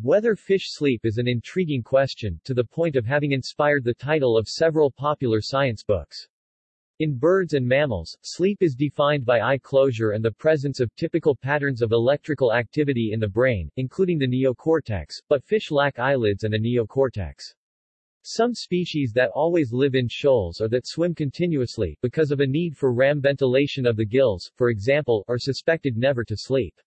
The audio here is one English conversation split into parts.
Whether fish sleep is an intriguing question, to the point of having inspired the title of several popular science books. In birds and mammals, sleep is defined by eye closure and the presence of typical patterns of electrical activity in the brain, including the neocortex, but fish lack eyelids and a neocortex. Some species that always live in shoals or that swim continuously, because of a need for ram ventilation of the gills, for example, are suspected never to sleep.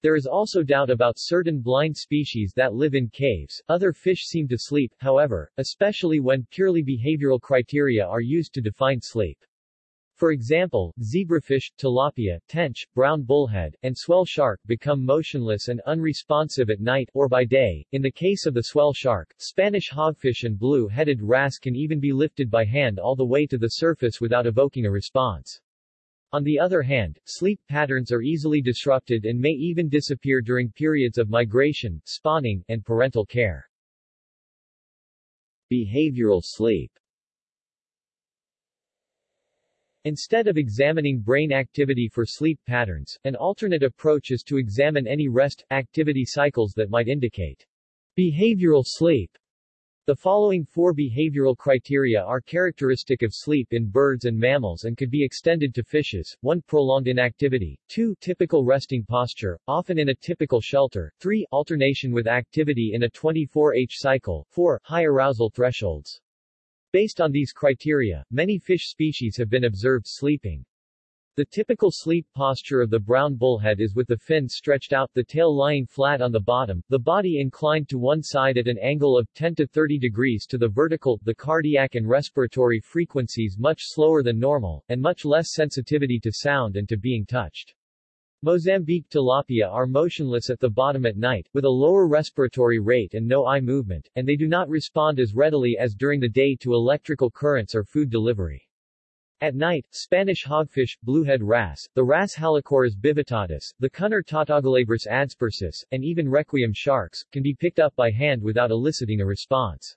There is also doubt about certain blind species that live in caves. Other fish seem to sleep, however, especially when purely behavioral criteria are used to define sleep. For example, zebrafish, tilapia, tench, brown bullhead, and swell shark become motionless and unresponsive at night, or by day. In the case of the swell shark, Spanish hogfish and blue-headed wrasse can even be lifted by hand all the way to the surface without evoking a response. On the other hand, sleep patterns are easily disrupted and may even disappear during periods of migration, spawning, and parental care. Behavioral sleep Instead of examining brain activity for sleep patterns, an alternate approach is to examine any rest-activity cycles that might indicate behavioral sleep. The following four behavioral criteria are characteristic of sleep in birds and mammals and could be extended to fishes. 1. Prolonged inactivity. 2. Typical resting posture, often in a typical shelter. 3. Alternation with activity in a 24H cycle. 4. High arousal thresholds. Based on these criteria, many fish species have been observed sleeping the typical sleep posture of the brown bullhead is with the fins stretched out, the tail lying flat on the bottom, the body inclined to one side at an angle of 10 to 30 degrees to the vertical, the cardiac and respiratory frequencies much slower than normal, and much less sensitivity to sound and to being touched. Mozambique tilapia are motionless at the bottom at night, with a lower respiratory rate and no eye movement, and they do not respond as readily as during the day to electrical currents or food delivery. At night, Spanish hogfish, bluehead wrasse, the wrasse Halichoeres bivittatus, the cunner Tautogolabrus adspersus, and even requiem sharks, can be picked up by hand without eliciting a response.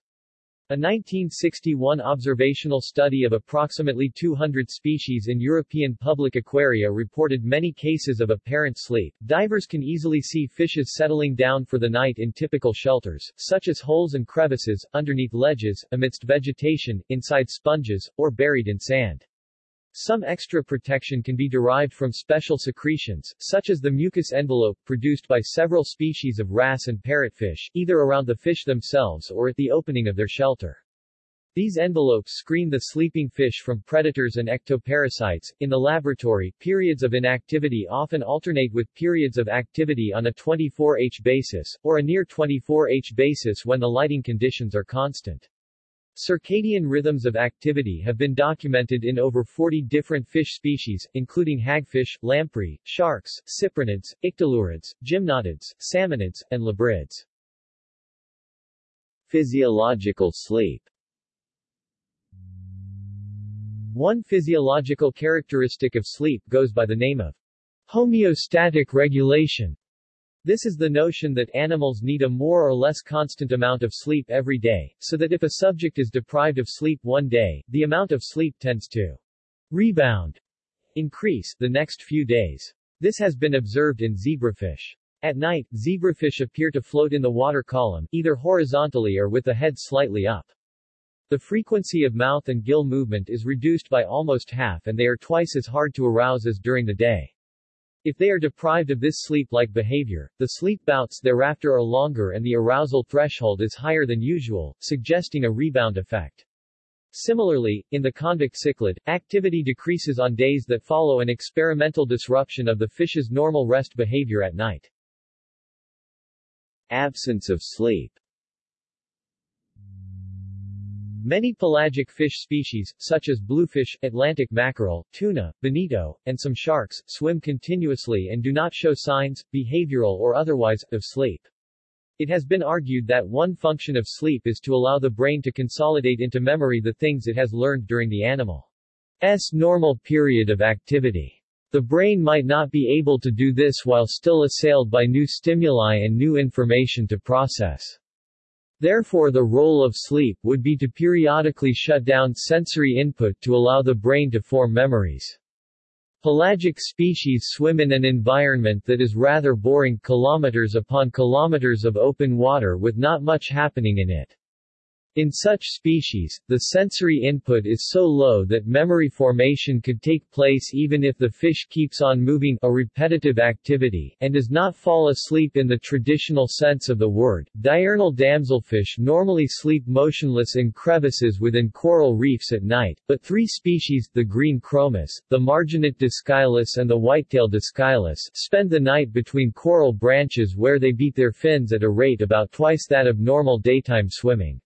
A 1961 observational study of approximately 200 species in European public aquaria reported many cases of apparent sleep. Divers can easily see fishes settling down for the night in typical shelters, such as holes and crevices, underneath ledges, amidst vegetation, inside sponges, or buried in sand. Some extra protection can be derived from special secretions, such as the mucus envelope, produced by several species of wrasse and parrotfish, either around the fish themselves or at the opening of their shelter. These envelopes screen the sleeping fish from predators and ectoparasites. In the laboratory, periods of inactivity often alternate with periods of activity on a 24H basis, or a near 24H basis when the lighting conditions are constant. Circadian rhythms of activity have been documented in over 40 different fish species, including hagfish, lamprey, sharks, cyprinids, ictalurids, gymnotids, salmonids, and labrids. Physiological sleep One physiological characteristic of sleep goes by the name of homeostatic regulation. This is the notion that animals need a more or less constant amount of sleep every day, so that if a subject is deprived of sleep one day, the amount of sleep tends to rebound, increase, the next few days. This has been observed in zebrafish. At night, zebrafish appear to float in the water column, either horizontally or with the head slightly up. The frequency of mouth and gill movement is reduced by almost half and they are twice as hard to arouse as during the day. If they are deprived of this sleep-like behavior, the sleep bouts thereafter are longer and the arousal threshold is higher than usual, suggesting a rebound effect. Similarly, in the convict cichlid, activity decreases on days that follow an experimental disruption of the fish's normal rest behavior at night. Absence of sleep Many pelagic fish species, such as bluefish, Atlantic mackerel, tuna, bonito, and some sharks, swim continuously and do not show signs, behavioral or otherwise, of sleep. It has been argued that one function of sleep is to allow the brain to consolidate into memory the things it has learned during the animal's normal period of activity. The brain might not be able to do this while still assailed by new stimuli and new information to process. Therefore the role of sleep would be to periodically shut down sensory input to allow the brain to form memories. Pelagic species swim in an environment that is rather boring kilometers upon kilometers of open water with not much happening in it. In such species, the sensory input is so low that memory formation could take place even if the fish keeps on moving a repetitive activity and does not fall asleep in the traditional sense of the word. Diurnal damselfish normally sleep motionless in crevices within coral reefs at night, but three species, the green chromis, the marginate dascyllus and the whitetail dascyllus, spend the night between coral branches where they beat their fins at a rate about twice that of normal daytime swimming.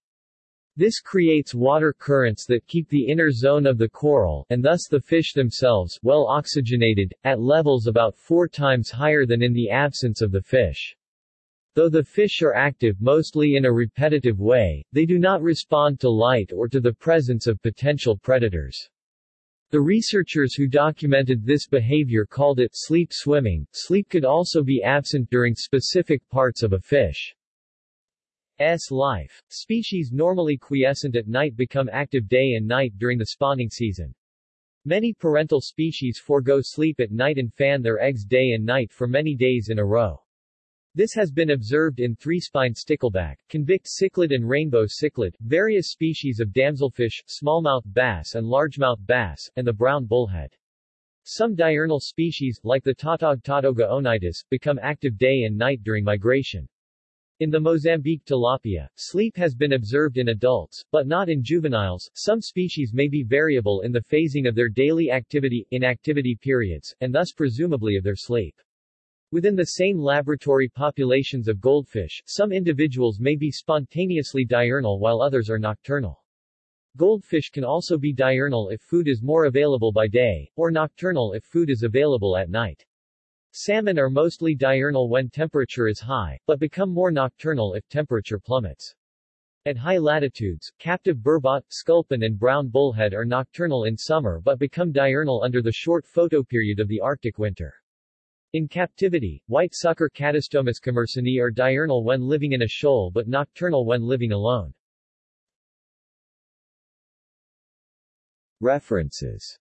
This creates water currents that keep the inner zone of the coral, and thus the fish themselves, well oxygenated, at levels about four times higher than in the absence of the fish. Though the fish are active mostly in a repetitive way, they do not respond to light or to the presence of potential predators. The researchers who documented this behavior called it sleep swimming. Sleep could also be absent during specific parts of a fish. S life. Species normally quiescent at night become active day and night during the spawning season. Many parental species forego sleep at night and fan their eggs day and night for many days in a row. This has been observed in three-spined stickleback, convict cichlid and rainbow cichlid, various species of damselfish, smallmouth bass and largemouth bass, and the brown bullhead. Some diurnal species, like the tautog tautoga onitis, become active day and night during migration. In the Mozambique tilapia, sleep has been observed in adults, but not in juveniles. Some species may be variable in the phasing of their daily activity-inactivity periods, and thus presumably of their sleep. Within the same laboratory populations of goldfish, some individuals may be spontaneously diurnal while others are nocturnal. Goldfish can also be diurnal if food is more available by day, or nocturnal if food is available at night. Salmon are mostly diurnal when temperature is high, but become more nocturnal if temperature plummets. At high latitudes, captive burbot, sculpin and brown bullhead are nocturnal in summer but become diurnal under the short photoperiod of the Arctic winter. In captivity, white sucker Catostomus commersoni are diurnal when living in a shoal but nocturnal when living alone. References